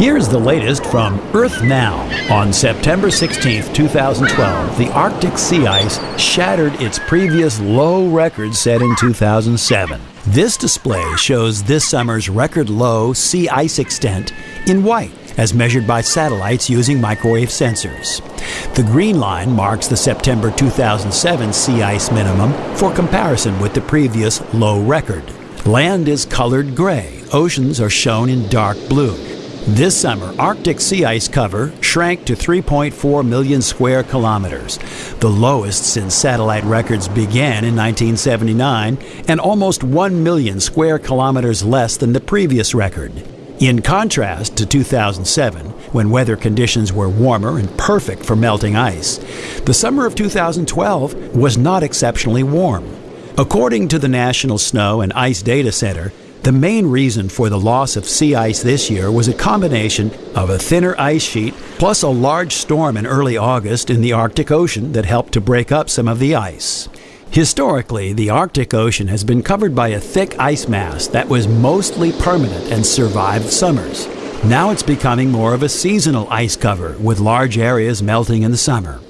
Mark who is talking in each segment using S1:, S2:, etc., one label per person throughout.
S1: Here's the latest from Earth Now. On September 16, 2012, the Arctic sea ice shattered its previous low record set in 2007. This display shows this summer's record low sea ice extent in white as measured by satellites using microwave sensors. The green line marks the September 2007 sea ice minimum for comparison with the previous low record. Land is colored gray, oceans are shown in dark blue. This summer, Arctic sea ice cover shrank to 3.4 million square kilometers, the lowest since satellite records began in 1979, and almost 1 million square kilometers less than the previous record. In contrast to 2007, when weather conditions were warmer and perfect for melting ice, the summer of 2012 was not exceptionally warm. According to the National Snow and Ice Data Center, the main reason for the loss of sea ice this year was a combination of a thinner ice sheet plus a large storm in early August in the Arctic Ocean that helped to break up some of the ice. Historically, the Arctic Ocean has been covered by a thick ice mass that was mostly permanent and survived summers. Now it's becoming more of a seasonal ice cover, with large areas melting in the summer.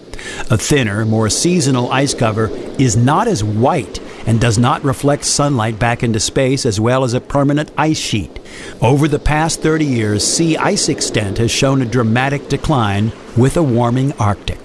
S1: A thinner, more seasonal ice cover is not as white and does not reflect sunlight back into space as well as a permanent ice sheet. Over the past 30 years, sea ice extent has shown a dramatic decline with a warming Arctic.